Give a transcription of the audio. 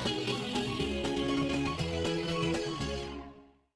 now.